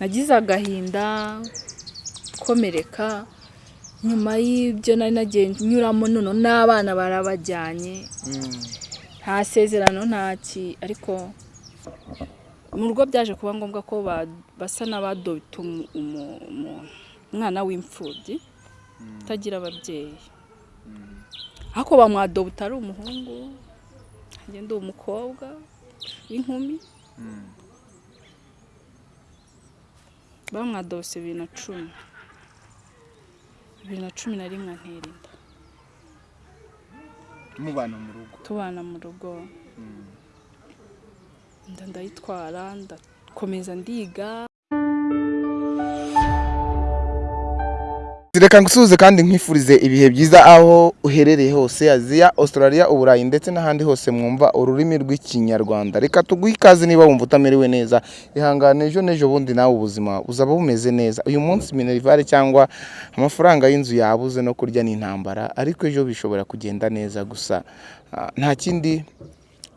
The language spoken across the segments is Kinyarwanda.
nagize agahinda komereka nyuma y'ibyo nari nagiye nyuramo noneho n'abana barabajyanye. Nta sezerano nta ki. Ariko mu rugo byaje kuba ngombwa ko basa n'abadobita umwana w'imfubyi utagira ababyeyi. Ariko bamwadobita ari umuhungu agenda uwo umukobwa w'inkumi bamwadose bibiri na cumi. Bibiri na cumi na rimwe antera inda mubana mu rugo. Tubana mu rugo. Inda ndayitwara ndakomeza ndiga. Reka ngusuhuze kandi nkwifurize ibihe byiza aho uherereye hose aziya australia uburayi ndetse n'ahandi hose mwumva ururimi rw'ikinyarwanda. Reka tuguhe ikaze niba wumva utamerewe neza. Ihangane ejo n'ejo bundi nawe ubuzima buzaba bumeze neza. Uyu munsi minerivare cyangwa amafaranga y'inzu yabuze no kurya ni intambara ariko ejo bishobora kugenda neza gusa. Ah, nta kindi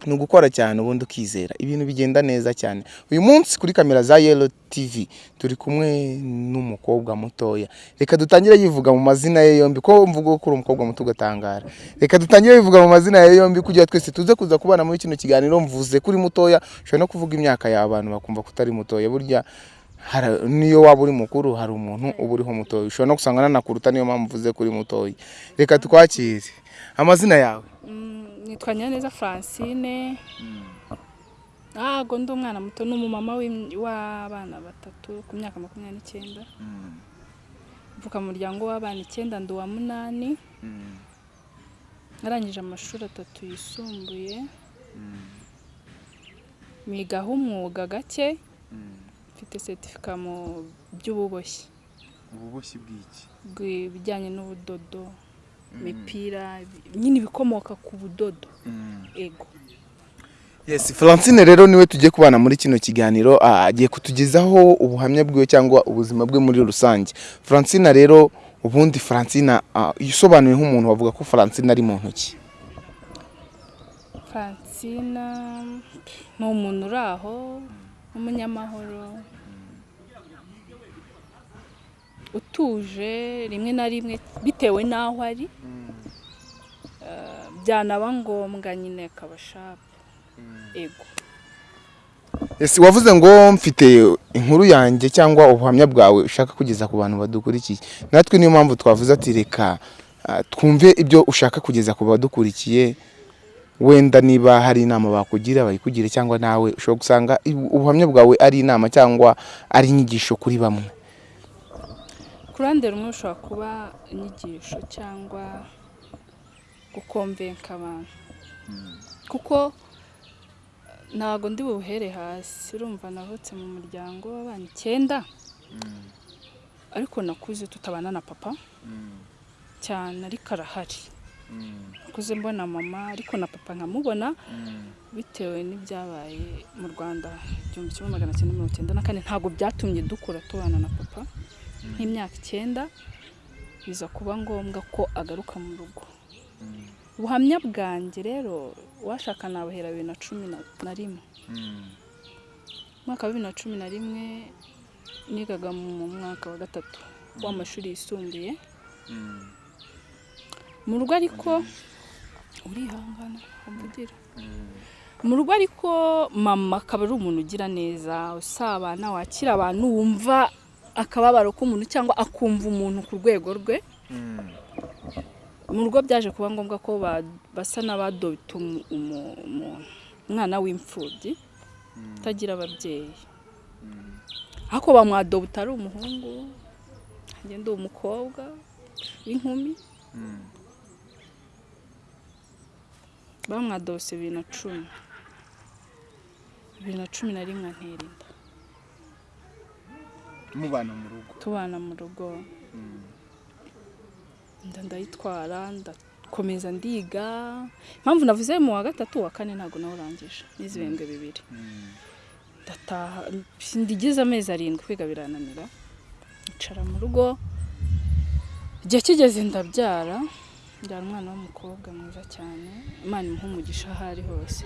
ni ugukora cyane ubundi ukizera. Ibintu bigenda neza cyane. Uyu munsi kuri kamera za yelo tv turi kumwe n'umukobwa mutoya. Reka dutangire yivuga mu mazina ye yombi ko mvuga ko uri umukobwa muto ugatangara. Reka dutangire yivuga mu mazina ye yombi kugira twese tuze kuza kubana muri kino kiganiro mvuze kuri mutoya ushobora no kuvuga imyaka y'abantu bakumva ko utari mutoya. Burya niyo waba uri mukuru hari umuntu uba uriho mutoya. Ushobora no gusanga nanakuruta niyo mpamvu mvuze kuri mutoya. Reka twakire. Amazina yawe. Nitwa nyiraneza francine. Ntabwo ndi umwana muto ni umumama w'abana batatu ku myaka makumyabiri n'icyenda. Mvuka mu muryango w'abana icyenda ndi uwa munani. Narangije amashuri atatu yisumbuye. Migaho umwuga gake. Mfite setifika mu by'ububoshyi. Ububoshyi bw'iki? Ibijyanye n'ubudodo. Imipira nyine ibikomoka ku budodo. Ego. Yes, Francine rero ni we tugiye kubana muri kino kiganiro agiye kutugezaho ubuhamya bwiwe cyangwa ubuzima bwe muri rusange. Francine rero ubundi Francine isobanuye nk'umuntu wavuga ko Francine ari mu ntoki. francina ni umuntu uri aho w'umunyamahoro utuje rimwe na rimwe bitewe n'aho ari Eh, byanaba ngombwa nyine akaba shapu ego Yes, wavuze ngo mfite inkuru yanjye cyangwa ubuhamya bwawe ushaka kugeza ku bantu badukurikiye. Natwe niyo mpamvu twavuze ati reka ah, twumve ibyo ushaka kugeza ku badukurikiye. Wenda niba hari inama bakugira bayikugire cyangwa nawe ushobora gusanga ubuhamya bwawe ari inama cyangwa ari inyigisho kuri bamwe. Ku ruhande rumwe rushobora kuba inyigisho cyangwa gukomvenka abantu. Kuko ntabwo ndi buhere hasi urumva navutse mu muryango w'abana icyenda. Ariko nakuze tutabana na papa. Cyane ariko arahari. Nakuze mbona mama ariko na papa nkamubona. Bitewe n'ibyabaye mu rwanda igihumbi kimwe magana cyenda mirongo icyenda na kane ntabwo byatumye dukura tubana na papa. Nk'imyaka icyenda biza kuba ngombwa ko agaruka mu rugo. Ubuhamya bwanjye rero washaka nabahera bibiri na cumi na- rimwe. Umwaka wa bibiri na cumi na rimwe nigaga mu mwaka wa gatatu w'amashuri yisumbuye. Mu rugo ariko urihangana ukavugira mu rugo ariko mama akaba ari umuntu ugira neza usabana wakira abantu wumva akababaro k'umuntu cyangwa akumva umuntu ku rwego rwe mu rugo byaje kuba ngombwa ko ba- basa umu- umwana w'imfubyi utagira ababyeyi. Ariko bamwadobita ari umuhungu agenda uwo umukobwa w'inkumi. Bamwadose bibiri na cumi. Bibiri na cumi na rimwe antera inda. Mubana mu rugo. tubana mu rugo. Inda ndayitwara ndakomeza ndiga. Impamvu navuze mu wa gatatu wa kane ntabwo nawurangije n'izi ibihembwe bibiri. Ndataha ndigeze amezi arindwi kwiga birananira. Ncara mu rugo. Igihe kigeze ndabyara mbyara umwana w'umukobwa mwiza cyane. Imana imuha umugisha aho ari hose.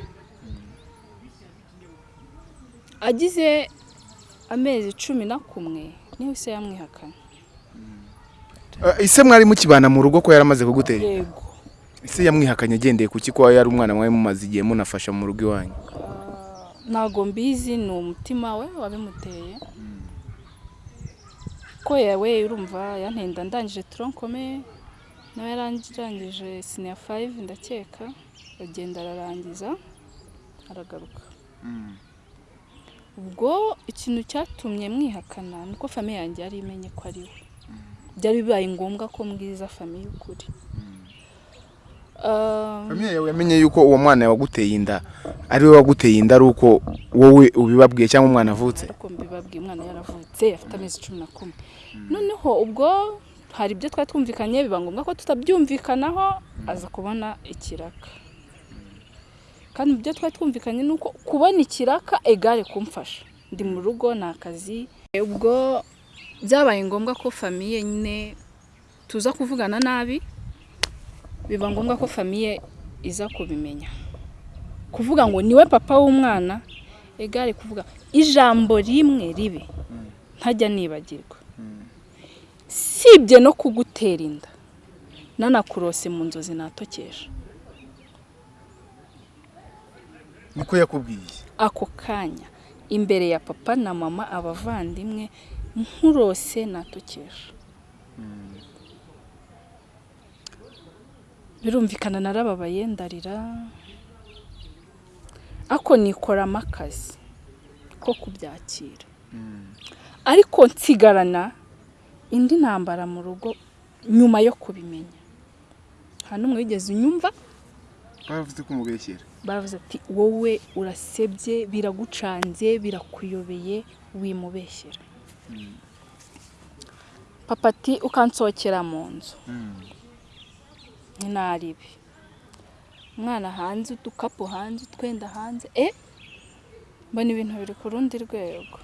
Agize amezi cumi na kumwe ni ho se yamwihakana Eh, ise mwari mukibana mu rugo ko yaramaze kugutera? Yego. Ise yamwihakanye agendeye ku ko yari umwana mwari mumaze igihe munafasha mu rugo iwanyu? Ntago mbizi ni umutima we wabimuteye. Ko yawe urumva yantenda ndangije toronkome nawe yarangije siniya fayive ndakeka agenda ararangiza aragaruka. Ubwo ikintu cyatumye mwihakana ni uko famiye yanjye yari imenye ko ari we. Byari bibaye ngombwa ko mbwiza famiye ukuri. Ah, famiye yawe yamenye yuko uwo mwana waguteye inda ari we waguteye inda ari uko wowe ubibabwiye cyangwa umwana avutse? Ariko mbibabwiye umwana yaravutse afite amezi cumi na kumwe. Noneho ubwo hari ibyo twari twumvikanye biba ngombwa ko tutabyumvikanaho aza kubona ikiraka. Kandi ibyo twari twumvikanye ni uko kubona ikiraka egare kumfasha. Ndi mu rugo ni akazi. Ubwo byabaye ngombwa ko famiye nyine tuza kuvugana nabi biba ngombwa ko famiye iza kubimenya. Kuvuga ngo ni we papa w'umwana egare kuvuga ijambo rimwe ribi ntajya nibagirwa. Sibye no kugutera inda. Nanakurose mu nzozi natokesha. Niko yakubwiye. Ako kanya imbere ya papa na mama abavandimwe nkurose natokesha birumvikana narababaye ndarira. Ako nikoramo akazi ko kubyakira. Ariko nsigarana indi ntambara mu rugo nyuma yo kubimenya. Nta n'umwe wigeze unyumva? Baravuze ko umubeshyera baravuze ati wowe urasebye biragucanze birakuyobeye wimubeshyera. Papa ati ukansohokera mu nzu. Ntinaribi umwana hanze udukapu hanze utwenda hanze e mbona ibintu biri ku rundi rwego.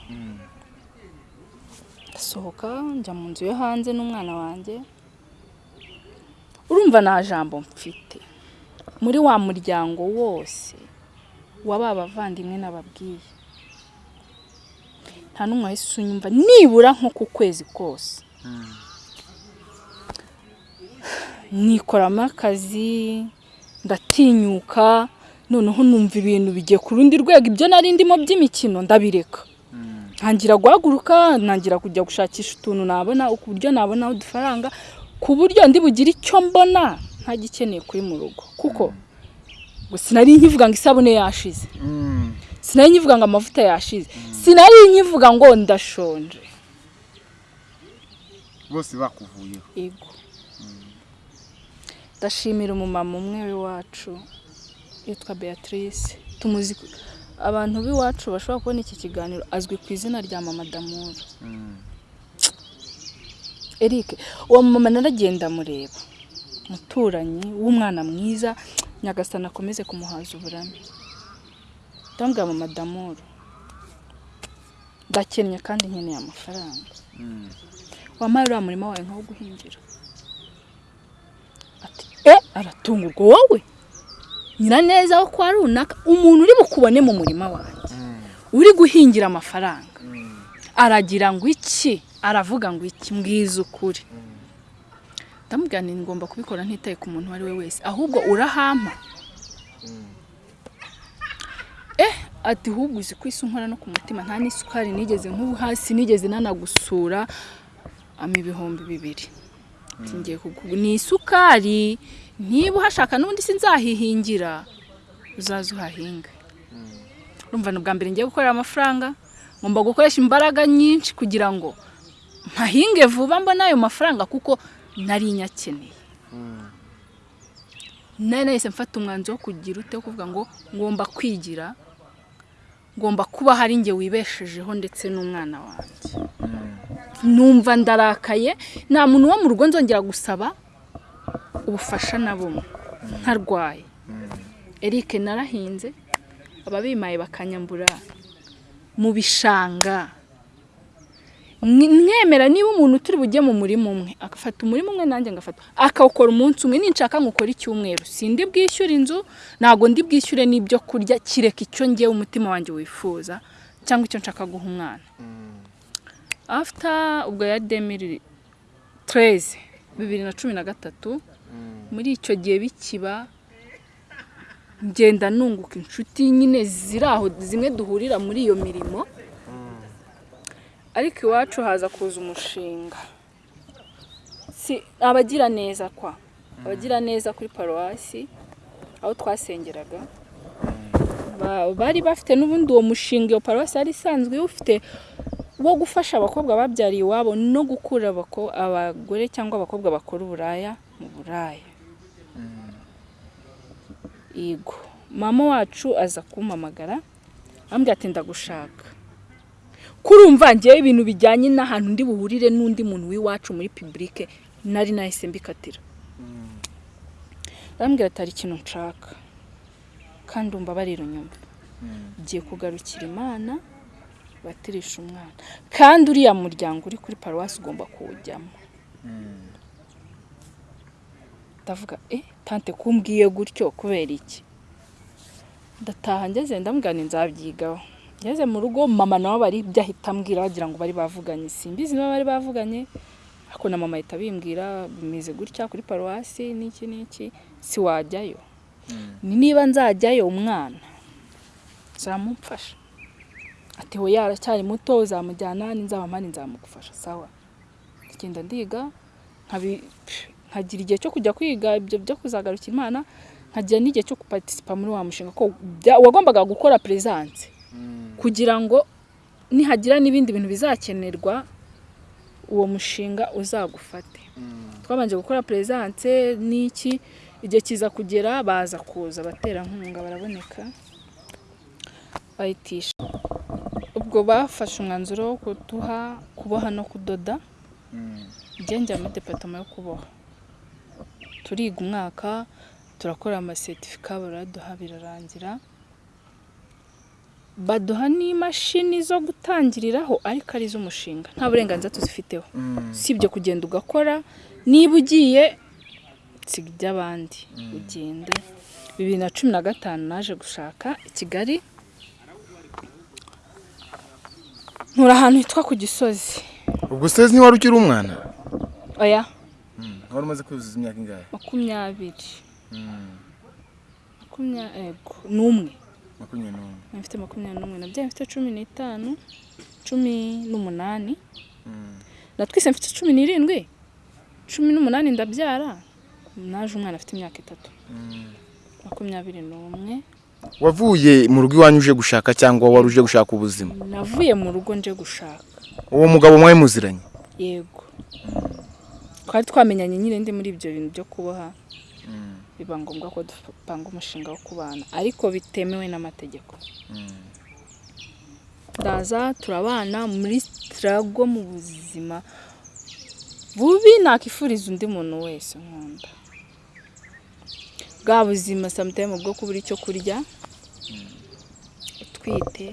Ndasohoka njya mu nzu yo hanze n'umwana wanjye. Urumva nta jambo mfite. Muri wa muryango wose wa ba bavandimwe n'ababwiye. Nta n'umwe wahise unyumva nibura nko ku kwezi kose. Nikoramo akazi ndatinyuka noneho numva ibintu bigiye ku rundi rwego. Ibyo nari ndimo by'imikino ndabireka. Ntangira guhaguruka ntangira kujya gushakisha utuntu nabona ku buryo nabona udufaranga ku buryo ndi bugire icyo mbona. Ntagikeneye kuri mu rugo. Kuko sinari nkivuga ngo isabune yashize. Sinari nkivuga ngo amavuta yashize. Sinari nkivuga ngo ndashonje. Bose bakuvuyeho. Ego ndashimira umumama umwe w'iwacu yitwa beatrice. Tumuzi abantu b'iwacu bashobora kubona iki kiganiro azwi ku izina rya mama damuru eric uwo mumama naragenda mureba umuturanyi w'umwana mwiza nyagasana akomeze kumuhaza uburame. Ndambwira mama damuru ndakennye kandi nkeneye amafaranga. Wampaye uriya murima wawe nkawo guhingira ati e aratungurwa wowe? Nyiraneza wo kwa runaka umuntu uri bukubone mu murima wanjye. Uri guhingira amafaranga. Aragira ngo iki? Aravuga ngo iki? Mbwiza ukuri. Ndamubwira nti ngomba kubikora ntitaye ku muntu uwo ari we wese ahubwo urahampa eh ati ahubwo uzi ko isi unkora no ku mutima nta n'isukari nigeze nk'ubu hasi nigeze nanagusura ama ibihumbi bibiri. Kugu- ni isukari niba uhashaka n'ubundi sinzahihingira uzaze uhahinge. Urumva ni ubwa mbere ngiye gukorera amafaranga ngomba gukoresha imbaraga nyinshi kugira ngo mpahinge vuba mbona ayo mafaranga kuko nari nyakeneye. Nari nahise mfata umwanzuro wo kugira ute kuvuga ngo ngomba kwigira ngomba kuba hari njye wibeshejeho ndetse n'umwana wanjye. Numva ndarakaye nta muntu wo mu rugo nzongera gusaba ubufasha na bumwe. Ntarwaye. Eric narahinze ababimaye bakanyambura mu bishanga. Mwemera niba umuntu turi bujye mu murima umwe. Agafata umurima umwe nanjye ngafata. Akawukora umunsi umwe ninshaka nkukora icyumweru. Sindi bwishyure inzu ntabwo ndi bwishyure n'ibyo kurya kireka icyo ngewe umutima wanjye wifuza cyangwa icyo nshaka guha umwana. After ubwo ya demiri tereze bibiri na cumi na gatatu muri icyo gihe bikiba ngenda nunguka inshuti nyine ziri aho zimwe duhurira muri iyo mirimo ariko iwacu haza kuza umushinga. Si abagira neza kwa. Abagira neza kuri paruwasi aho twasengeraga. Ba- bari bafite n'ubundi uwo mushinga iyo paruwasi yari isanzwe iwufite wo gufasha abakobwa babyariye iwabo no gukura abagore cyangwa abakobwa bakora uburaya mu buraya. Yego. Mama wacu aza kumpamagara ambwira ati ndagushaka. Kurumva ngewe ibintu bijyanye n'ahantu ndi buhurire n'undi muntu w'iwacu muri pibulike nari nahise mbikatira. Arambwira ati hari ikintu nshaka. Kandi umva barira inyuma ugiye kugarukira imana batirisha umwana. Kandi uriya muryango uri kuri paruwasi ugomba kuwujyamo. Ndavuga eh tante kumbwiye gutyo kubera iki? Ndataha ngeze ndambwira ni nzabyigaho. Ngeze mu rugo mama nawe bari ibyo ahita ambwira bagira ngo bari bavuganye. Simbizi niba bari bavuganye ariko na mama ahita abimbwira bimeze gutya kuri paruwasi n'iki n'iki? Si wajyayo ni niba nzajyayo umwana zamumfasha ati we yaracyari muto uzamujyana ninzaba mpari nzamugufasha. Sawa. Ngenda ndiga nkagira igihe cyo kujya kwiga ibyo byo kuzagarukira imana nkagira n'igihe cyo gupartisipa muri wa mushinga ko wagombaga gukora peresanse kugira ngo nihagira n'ibindi bintu bizakenerwa uwo mushinga uzagufate. Twabanje gukora peresanse n'iki? Igihe kiza kugera baza kuza abaterankunga baraboneka bayitisha. Ubwo bafashe umwanzuro wo kuduha kuboha no kudoda. Njya muri departama yo kuboha. Turiga umwaka turakora amasetifika baraduha birarangira. Baduha n'imashini zo gutangiriraho ariko ari iz'umushinga. Nta burenganzira tuzifiteho. Si ibyo kugenda ugakora niba ugiye siga iby'abandi ugende. Bibiri na cumi na gatanu naje gushaka i kigali. Ntura ahantu hitwa ku gisozi. Ubwo sezi ntiwari ukiri umwana? Oya. Wari umaze kuzuza imyaka ingahe? Makumyabiri. Makumyabiri n'umwe. Makumyabiri n'umwe. Mfite makumyabiri n'umwe. Nabyaye mfite cumi n'itanu cumi n'umunani. Natwise mfite cumi n'irindwi. cumi n'umunani ndabyara. Naje umwana afite imyaka itatu. Makumyabiri n'umwe. Wavuye mu rugo iwanyu uje gushaka cyangwa wari uje gushaka ubuzima? Navuye mu rugo nje gushaka. Uwo mugabo mwari muziranye? Yego. Twari twamenyanye nyine ndi muri ibyo bintu byo kuboha. Biba ngombwa ko dupanga umushinga wo kubana ariko bitemewe n'amategeko. Ndaza turabana muri sitarago mu buzima bubi nakifuriza undi muntu wese nkunda. Bwa buzima samutayime bwo kubura icyo kurya utwite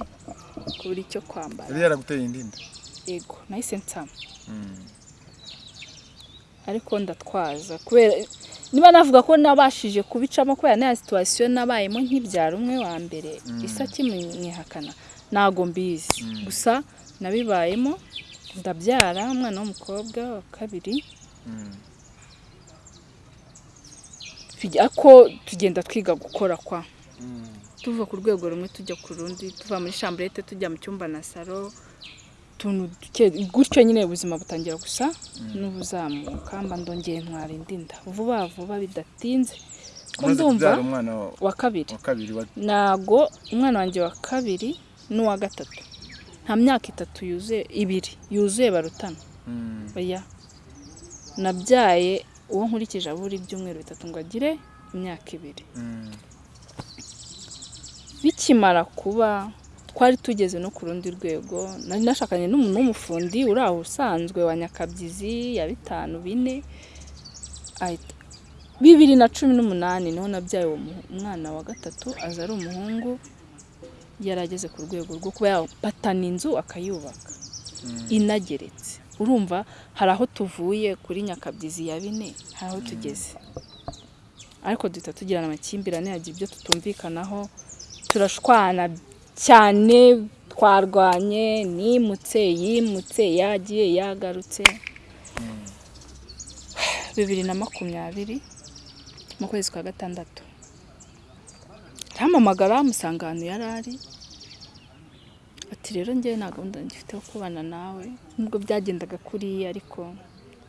kubura icyo kwambara. Yari yaraguteye indinda yego nahise nsama. Ariko ndatwaza. Kubera niba navuga ko nabashije kubicamo kubera naya situwasiyo nabayemo nk'ibyaro umwe wa mbere isa kimwihakana ntago mbizi. Gusa nabibayemo ndabyara umwana w'umukobwa wa kabiri. Ariko tugenda twiga gukora kwa. Tuva ku rwego rumwe tujya ku rundi tuva muri shamburete tujya mu cyumba na salo utuntu duke gutyo nyine ubuzima butangira gusa n'ubuzamuka mba ndongeye ntwara indi nda. Vuba vuba bidatinze. Ndumva wa kabiri. ntago umwana wanjye wa kabiri n'uwa gatatu. Nta myaka itatu yuzuye ibiri yuzuye barutana. Oya. Nabyaye uwo nkurikije abura ibyumweru bitatu ngo agire imyaka ibiri. Bikimara kuba twari tugeze no ku rundi rwego nari nashakanye n'umuntu w'umufundi uri aho usanzwe wa nyakabyizi ya bitanu bine bibiri na cumi n'umunani ni ho nabyaye uwo umwana wa gatatu aza ari umuhungu yari ageze ku rwego rwo kuba yapatana inzu akayubaka. Inageretse. Urumva hari aho tuvuye kuri nyakabyizi ya bine hari aho tugeze. Ariko duhita tugirana amakimbirane yagira ibyo tutumvikanaho turashwana cyane twarwanye nimutse yimutse yagiye yagarutse. Bibiri na makumyabiri mu kwezi kwa gatandatu. Arampamagara musanga ahantu yari ari. Ati rero ngewe nta gahunda ngifite yo kubana nawe. Nubwo byagendaga kuriya ariko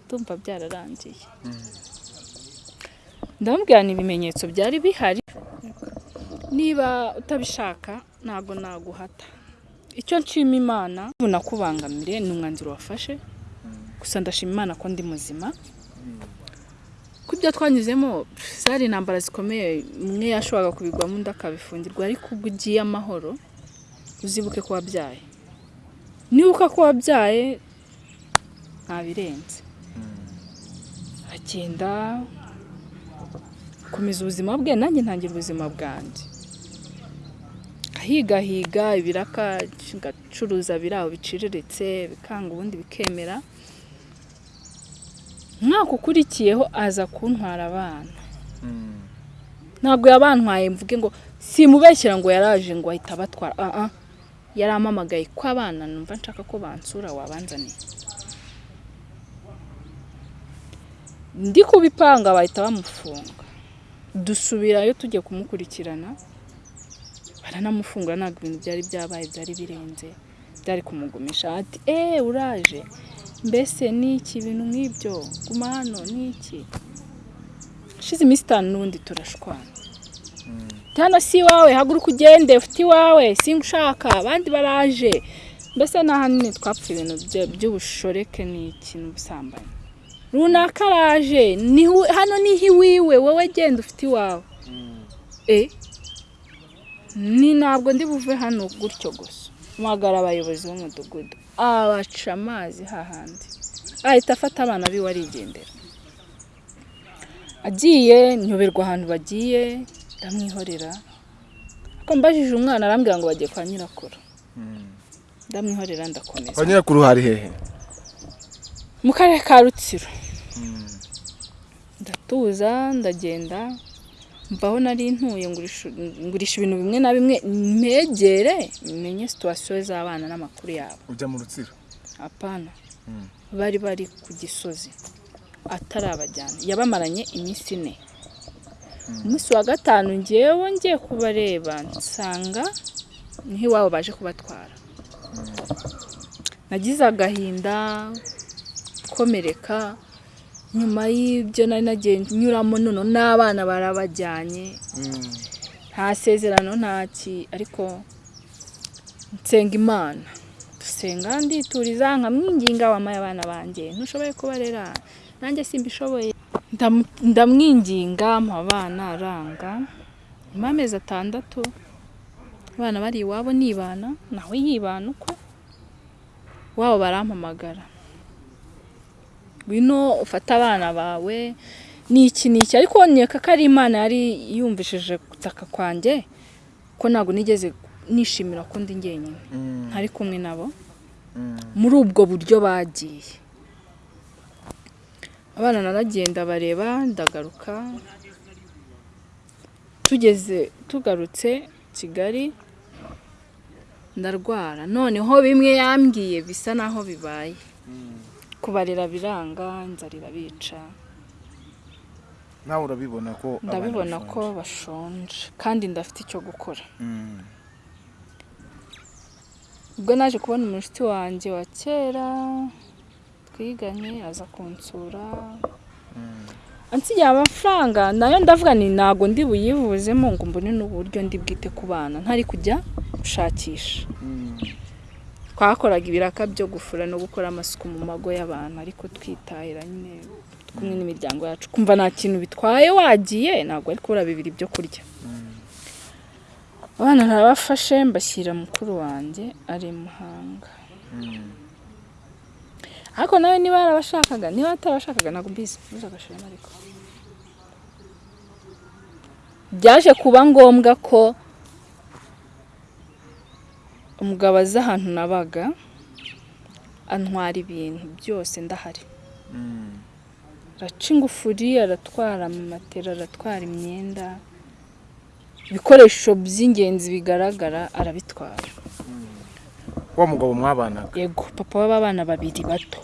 ndumva byararangiye. Ndamubwira ni ibimenyetso byari bihari. Niba utabishaka ntabwo naguhata. Icyo nshima imana nakubangamire ni umwanzuro wafashe. Gusa ndashima imana ko ndi muzima. Ko ibyo twanyuzemo zari intambara zikomeye umwe yashoboraga kubigwamo undi akabifungirwa ariko ubwo ugiye amahoro uzibuke ko wabyaye nibuka ko wabyaye ntabirenze. Agenda akomeza ubuzima bwe nanjye ntangira ubuzima bwanjye. Ahigahiga ibiraka ngacuruza biri aho biciriritse bikanga ubundi bikemera. Umwaka ukurikiyeho aza kuntwara abana. Ntabwo yabantwaye mvuge ngo simubeshyira ngo yaraje ngo ahita abatwara. Aha yari amamagaye ko abana numva nshaka ko bansura wabanzaniye. Ndi kubipanga bahita bamufunga. Dusubirayo tujya kumukurikirana. Baranamufungura ntabwo ibintu byari byabaye byari birenze byari kumugumisha ati eee uraje? Mbese ni iki ibintu nk'ibyo? Guma hano ni iki? Hashize iminsi itanu n'ubundi turashwana. Hano si iwawe haguruka ugende ufite iwawe singa ushaka abandi baraje. Mbese n'ahanini twapfuye ibintu by'ubushoreke ni ikintu ubusambanyi runaka araje hano ni ho iwiwe wowe genda ufite iwawe. E ni ntabwo ndi buve hano gutyo gusa. Mpamagara abayobozi b'umudugudu. Abaca amazi hahandi ahita afata abana biwe arigendera. Agiye nyoberwa ahantu bagiye ndamwihorera. Ariko mbajije umwana arambwira ngo bagiye kwa nyirakuru. Ndamwihorera ndakomeza. Kwa nyirakuru hari hehe? Mu karere ka rutsiro. Ndatuza ndagenda. Mvaho nari ntuye ngurisha ibintu bimwe na bimwe. Mpegere menye situwasiyo z'abana n'amakuru yabo. Ujya mu rutsiro? Apana bari bari ku gisozi. Atarabajyana. Yabamaranye iminsi ine. Umunsi wa gatanu ngewe ngiye kubareba nsanga ni ho iwabo baje kubatwara. Nagize agahinda komereka nyuma y'ibyo nari nagiye nyuramo nono n'abana barabajyanye. Nta sezerano ntaki ariko nsenga imana. Dusenga ndituriza nkamwinginga wamaye abana banjye ntushoboye kubarera. Nanjye simbishoboye. Ndamwinginga mpa abana aranga. Nyuma y'amezi atandatu abana bari iwabo nibana nawe yibana uko wabo barampamagara. Ngwino ufate abana bawe. Ni iki ni iki? Ariko nkeka ko ari imana yari yumvishije gutaka kwanjye ko ntabwo nigeze nishimira ko ndi njyenyine ntari kumwe nabo muri ubwo buryo bagiye. Abana naragenda bareba ndagaruka. Tugeze tugarutse kigali ndarwara. Noneho bimwe yambwiye bisa naho bibaye. Kubarera biranga inzara irabica nawe urabibona ko ndabibona ko bashonje. kandi ndafite icyo gukora. Ubwo naje kubona umushuti wanjye wa kera twiganye aza kunsura. Ansigiye amafaranga na yo ndavuga ni ntabwo ndi buyivuzemo ngo mbone n'uburyo ndi bwite ku bana. Ntari kujya gushakisha twakoraga ibiraka byo gufura no gukora amasuku mu mago y'abantu ariko twitahira nyine kumwe n'imiryango yacu. Kumva nta kintu bitwaye wagiye ntabwo ari kubura bibiri byo kurya. Abana ntabafashe mbashyira mukuru wanjye ari muhanga. Ariko nawe niba yarabashakaga niba atarabashakaga ntabwo mbizi. Ntuzagashiremo ariko. Byaje kuba ngombwa ko umugabo aza ahantu nabaga antwara ibintu byose ndahari. Araca ingufuri aratwara amamatera aratwara imyenda. Ibikoresho by'ingenzi bigaragara arabitwara. Wa mugabo mwabanaga? Yego papa w'abana babiri bato.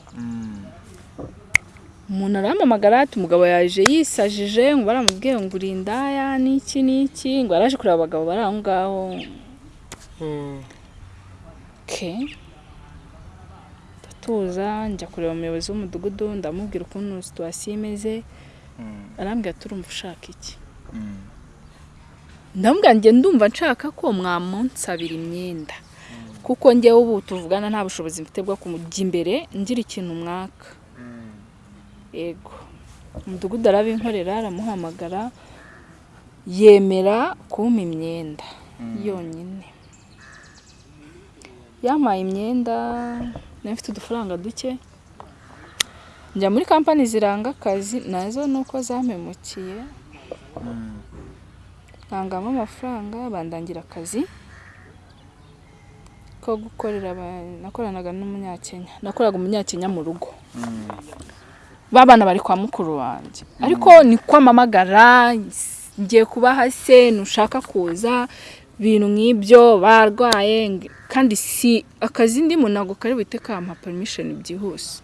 Umuntu arampamagara ati umugabo yaje yisajije ngo baramubwiye ngo uri indaya n'iki n'iki ngo yaraje kureba abagabo bari aho ngaho. Ke ndatuza njya kureba umuyobozi w'umudugudu ndamubwira ukuntu situwasiyo imeze. Arambwira ati urumva ushaka iki? Ndamubwira njye ndumva nshaka ko mwamunsabira imyenda. Kuko njyewe ubu tuvugana nta bushobozi mfite bwo kumujya imbere ngira ikintu mwaka. Yego. Umudugudu arabinkorera aramuhamagara yemera kumpa imyenda yonyine. Yampaye imyenda nari mfite udufaranga duke. Njya muri kampani ziranga akazi na zo ni uko zampemukiye ntangamo amafaranga bandangira akazi ko gukorera nakoranaga n'umunyakenya nakoraga umunyakenya mu rugo. Babana bari kwa mukuru wanjye. Ariko ni kwamamagara ngiye kubaha se ntushaka kuza ibintu nk'ibyo barwaye kandi si akazi ndimo ntabwo kari buhite kampa permission byihuse.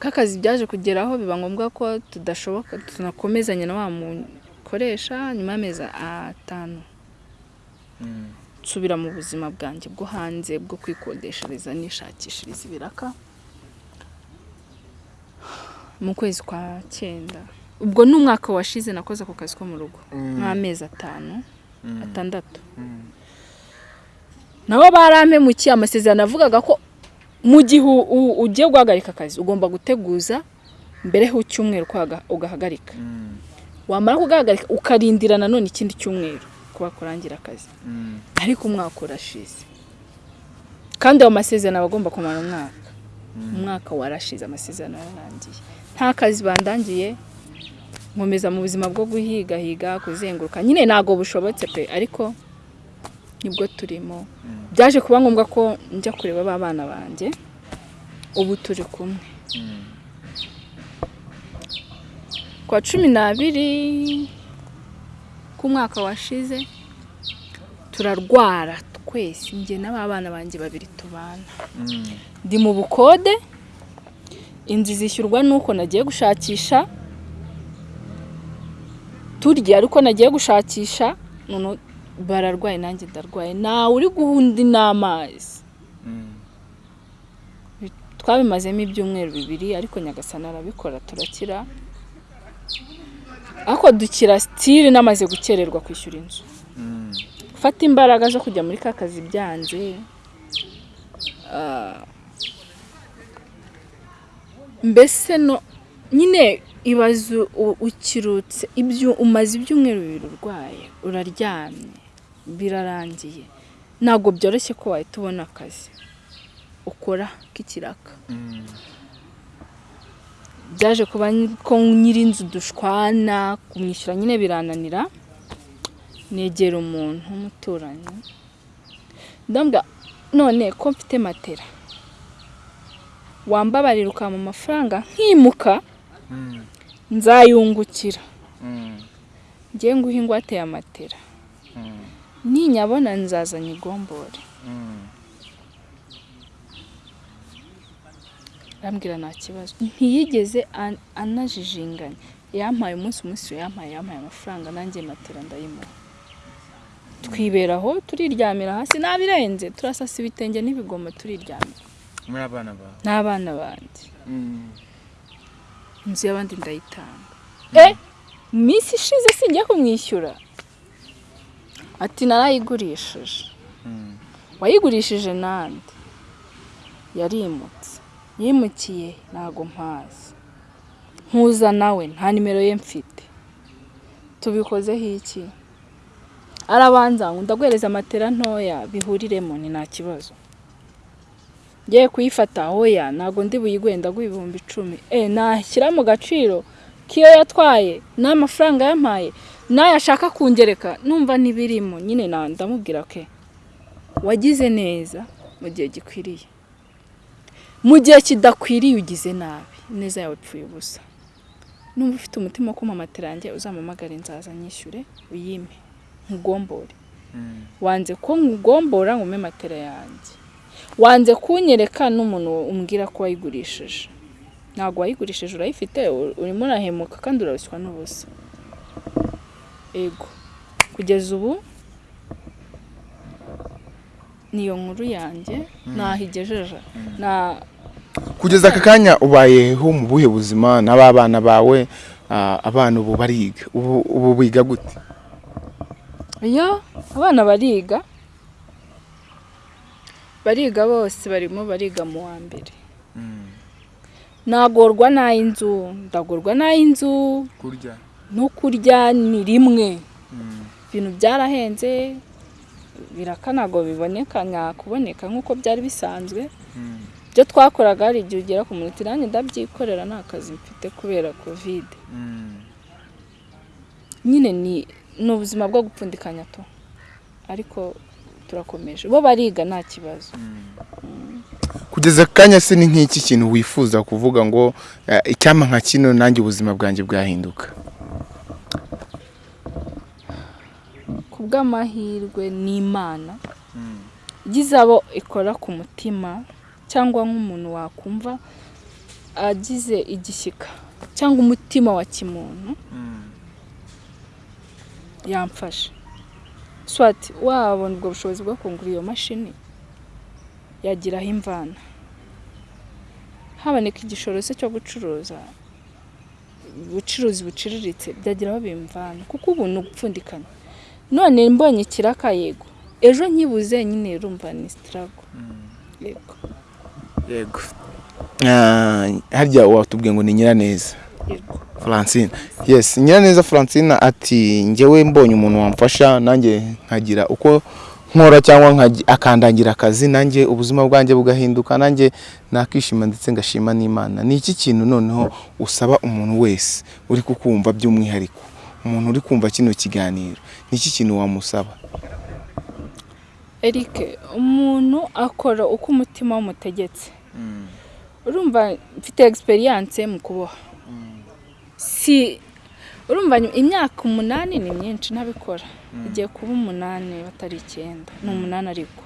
K'akazi byaje kugeraho biba ngombwa ko tudashoboka tunakomezanya na wa mukoresha nyuma y'amezi atanu. Nsubira mu buzima bwanjye bwo hanze bwo kwikodeshereza nishakishiriza ibiraka. Mu kwezi kwa cyenda. Ubwo ni umwaka washize nakoze ako kazi ko mu rugo. Nk'amezi atanu atandatu. Nabo barampemukiye amasezerano avugaga ko mu gihe ugiye guhagarika akazi ugomba guteguza mbere ugaha- ugahagarika. Wamara kugahagarika ukarindira nanone ikindi cyumweru kuba kurangira akazi. Ariko umwaka urashize. Kandi ayo masezerano aba agomba kumara umwaka. Umwaka warashize amasezerano yararangiye nta kazi bandangiye nkomeza mu buzima bwo guhigahiga kuzenguruka. Nyine ntabwo bushobotse pe ariko ni bwo turimo. Byaje kuba ngombwa ko njya kureba ba bana banjye ubu turi kumwe. Kwa cumi n'abiri k'umwaka washize turarwara twese. Njye n'aba bana banjye babiri tubana. Ndi mu bukode inzu zishyurwa nuko nagiye gushakisha turya ariko nagiye gushakisha bararwaye nanjye ndarwaye. Ntawe uri guha undi n'amazi twabimazemo ibyumweru bibiri ariko nyagasana arabikora turakira. Ariko dukira sitire namaze gukererwa kwishyura inzu. Gufata imbaraga zo kujya muri ka kazi byanze. Ah, mbese no nyine ibaze ukirutse. Ibyo umaze ibyumweru bibiri urwaye uraryamye birarangiye. Ntabwo byoroshye ko wahita ubona akazi. Ukora k'ikiraka byaje kuba ko nyir'inzu dushwana kumwishyura nyine birananira. Negera umuntu w'umuturanyi ndambwa none ko mfite matera wambabarira ukampa amafaranga nkimuka. Nzayungukira. Ngiye nguha ingwate ya matera. Ninyabona nzaza nyigombore. Arambwira nta kibazo. Ntiyigeze an- anajijinganya. Yampaye umunsi umunsi yampaye yampaye amafaranga nanjye matera ndayimuha. Twibera aho turiryamira hasi nabirenze. Turasasa ibitenge n'ibigoma turiryamira. Muri abana banjye inzu y'abandi ndayitanga. E mu minsi ishize sinjya kumwishyura. Ati narayigurishije. Wayigurishije nande yarimutse. Yimukiye? Ntago mpazi. Nkuza nawe nta nimero ye mfite. Tubikozeho iki? Arabanza ngo ndaguhereza matera ntoya bihuriremo ni nta kibazo. Ngiye kuyifata. Oya ntabwo ndi buyigwe ndaguha ibihumbi icumi. E nashyira mu gaciro k'iyo yatwaye n'amafaranga yampaye n'ayo ashaka kungereka numva n'ibirimo nyine ndamubwira ke wagize neza mu gihe gikwiriye. Mu gihe kidakwiriye ugize nabi neza yawe ipfuye ubusa. Numva ufite umutima wo kumpa matera yanjye uzampamagare nzaza nyishyure uyime nkugombore. Wanze ko ngugombora ngo umpe matera yanjye. Wanze kunyereka n'umuntu umbwira ko wayigurishije. Ntabwo wayigurishije urayifite urimo urahemuka kandi urabuswa n'ubusa. Ego. Kugeza ubu niyo nkuru yanjye nahigejeje na kugeza aka kanya ubayeho mu buhe buzima n'ababana bawe abana ubu bariga ubu ubu biga gute? Iyo abana bariga bariga bose barimo bariga mu wa mbere. Nagorwa n'ay'inzu ndagorwa n'ay'inzu. Kurya? No kurya ni rimwe. Ibintu byarahenze biraka ntabwo biboneka nyakuboneka nk'uko byari bisanzwe. Ibyo twakoraga hari igihe ugera ku munota nanjye ndabyikorera nta kazi mfite kubera kovide nyine ni ni ubuzima bwo gupfundikanya to. Ariko turakomeje. Bo bariga nta kibazo. Kugeza kanya se ni nk'iki kintu wifuza kuvuga ngo eh, icyampa nka kino nanjye ubuzima bwanjye bwahinduka? Ku bw'amahirwe n'imana igize abo ikora ku mutima cyangwa nk'umuntu wakumva agize igishyika cyangwa umutima wa kimuntu yamfasha swati wabona ubwo bushobozi bwo kungura iyo mashini? Yagiraho imvana haboneka igishoro se cyo gucuruza ubucuruzi buciriritse byagira aho bimvana kuko ubu ni ugupfundikanya none mbonye ikiraka yego. Ejo nkibuze nyine urumva ni sitarago yego. Yego. Harya watubwiye ngo ni nyiraneza. Francine yes nyiraneza francine ati njyewe mbonye umuntu wamfasha nanjye nkagira uko nkora cyangwa akandangira akazi nanjye ubuzima bwanjye bugahinduka nanjye nakishima ndetse ngashima n'imana. Ni iki kintu noneho usaba umuntu wese? Uri kukumva by'umwihariko. Umuntu uri kumva kino kiganiro. Ni iki kintu wamusaba? Eric umuntu akora uko umutima w'umutegetse urumva mfite egisperiyanse mu kuboha. Si urumva imyaka umunani ni myinshi ntabikora. Igiye kuba umunani batari icyenda ni umunani ariko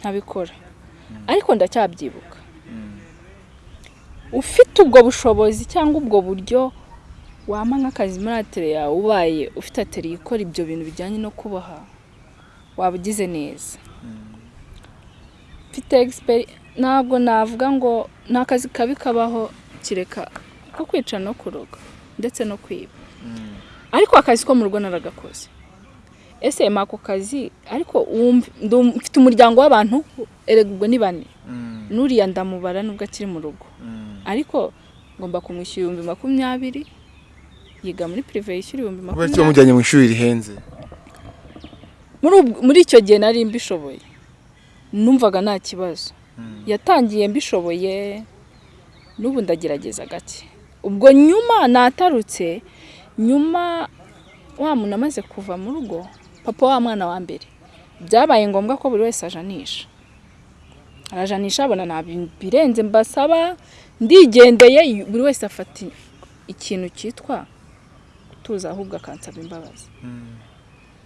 ntabikora. Ariko ndacyabyibuka. Ufite ubwo bushobozi cyangwa ubwo buryo wama nk'akazi muri atere yawe ubaye ufite atere ikora ibyo bintu bijyanye no kuboha waba ugize neza mfite ntabwo navuga ngo ni akazi kabi kabaho kireka ko kwica no kuroga. Ndetse no kwiba. Ariko akazi ko mu rugo naragakoze. Ese ako kazi ariko mfite umuryango w'abantu erega ubwo ni bane. N'uriya ndamubara nubwo akiri mu rugo. Ariko ngomba kumwishyura ibihumbi makumyabiri yiga muri pirive yishyura ibihumbi kubera ko makumyabiri wamujyanye mu ishuri rihenze? Muri icyo gihe nari mbishoboye. Numvaga nta kibazo. Yatangiye mbishoboye n'ubu ndagerageza gake. Ubwo nyuma natarutse nyuma wa muntu amaze kuva mu rugo papa wa mwana wa mbere byabaye ngombwa ko buri wese ajanisha. Arajanisha abona nta birenze mbasaba ndigendeye buri wese afata ikintu cyitwa gutuza ahubwo akansaba imbabazi.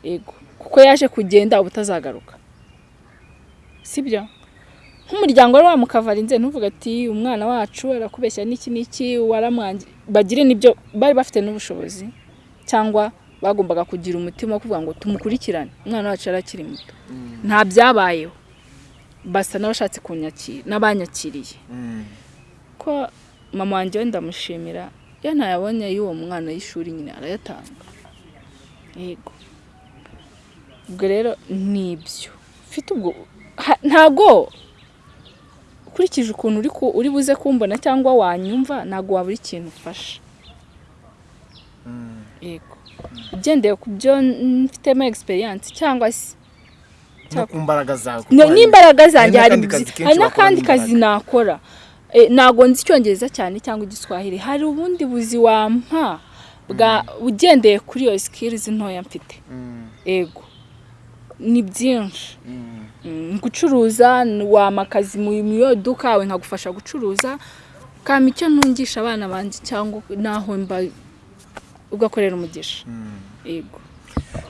Ego. Kuko yaje kugenda uba utazagaruka. Sibyo nk'umuryango wari wamukavarinze ntuvuga ati umwana wacu arakubeshya n'iki n'iki waramwangi bagire n'ibyo bari bafite n'ubushobozi cyangwa bagombaga kugira umutima wo kuvuga ngo tumukurikirane umwana wacu arakiri muto. Nta byabayeho. Basa n'abashatse kunyakira n'abanyakiriye. Ko mama wanjye we ndamushimira iyo ntayabonye y'uwo mwana y'ishuri nyine arayatanga. Yego. Ubwo rero ni ibyo. Ufite ubwo ha- ntago ukurikije ukuntu uri buze kumbona cyangwa wanyumva ntago wabura ikintu ufasha yego. Ugendeye ku byo mfitemo egisperiyanse cyangwa se no ku mbaraga zawe No, n'imbaraga zanjye hari n'akandi kazi nakora. Eh, ntago nzi icyongereza cyane cyangwa igiswahili. Hari ubundi buzi wampa bwa ugendeye kuri iyo sikirizi ntoya mfite. Ego ni byinshi. Gucuruza n- wampa akazi mu mu iyo duka yawe nkagufasha gucuruza. Kama icyo ntungisha abana banjye cyangwa naho mba ugakorera umugisha. Ego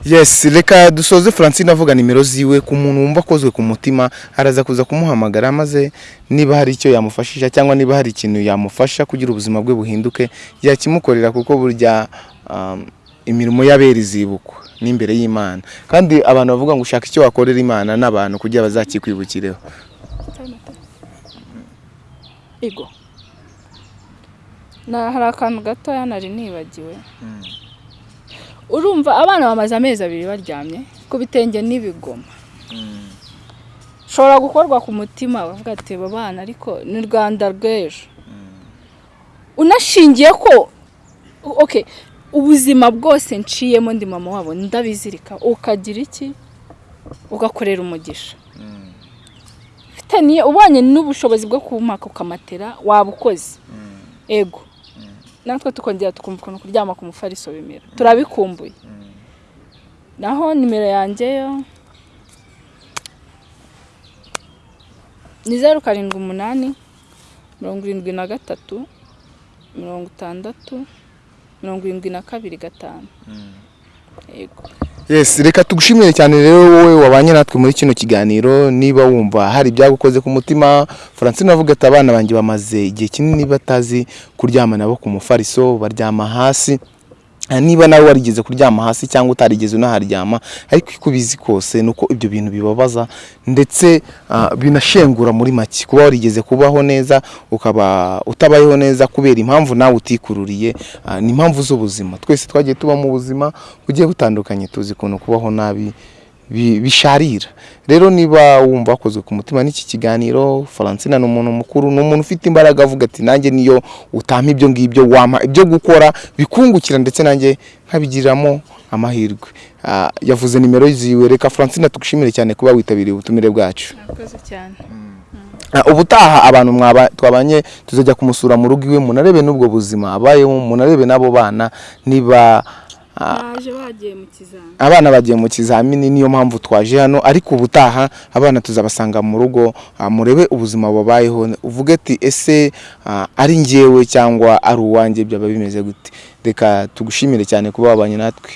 yes reka dusoze francine avuga nimero ziwe ku muntu wumva akozwe ku mutima araza kuza kumuhamagara maze niba hari icyo yamufashisha cyangwa niba hari ikintu yamufasha kugira ubuzima bwe buhinduke yakimukorera kuko burya um, imirimo y'abera izibukwa n'imbere y'imana kandi abantu bavuga ngo ushaka icyo wakorera imana n'abantu kugira bazakikwibukireho. Na hari akantu gatoya nari nibagiwe. Urumva abana bamaze amezi abiri baryamye ku bitenge n'ibigoma. Shobora gukorwa ku mutima bavuga ati aba bana ariko ni Rwanda rw'ejo. Unashingiye ko okay ubuzima bwose nciyemo ndi mama wabo ndabizirika ukagira iki? Ugakorera umugisha. Ufite niyo ubonye n'ubushobozi bwo kumaka ukamatera waba ukoze. Ego. Natwe tukongera tukumva ukuntu kuryama ku mufariso bimera turabikumbuye naho nimero yanjye yo? Ni zeru karindwi umunani mirongo irindwi na gatatu mirongo itandatu mirongo irindwi na kabiri gatanu. Yego. Yes reka tugushimire cyane rero wowe wabanye natwe muri kino kiganiro niba wumva hari ibyagukoze ku mutima. Francine avuga ati abana banjye bamaze igihe kinini batazi kuryama nabo ku mufariso baryama hasi. Niba nawe warigeze kuryama hasi cyangwa utarigeze unaharyama ariko uko ubizi kose ni uko ibyo bintu bibabaza ndetse ah, binashengura muri make. Kuba warigeze kubaho neza ukaba utabayeho neza kubera impamvu nawe utikururiye ah, ni impamvu z'ubuzima. Twese twagiye tuba mu buzima bugiye butandukanye tuzi ukuntu kubaho nabi bi- bisharira rero niba wumva wakozwe ku mutima n'iki kiganiro Francina ni umuntu mukuru ni umuntu ufite imbaraga avuga ati nanjye niyo utampa ibyo ngibyo wampa ibyo gukora bikungukira ndetse nanjye nkabigiriramo amahirwe. Ah, yavuze nimero ziwe. Reka Francina tugushimire cyane kuba witabiriye ubutumire bwacu. Cyane. Ah, ubutaha abantu mwaba twabanye tuzajya kumusura mu rugo iwe munarebe n'ubwo buzima abayeho munarebe n'abo bana niba abana bagiye mu kizamini niyo mpamvu twaje hano. Ariko ubutaha abana tuzabasanga mu rugo ah, murebe ubuzima babayeho. Uvuge ati ese ah, ari njyewe cyangwa ari uwanjye? Byaba bimeze gute? Reka tugushimire cyane kuba wabanye natwe.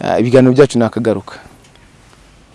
Ah, ibiganiro byacu nakagaruka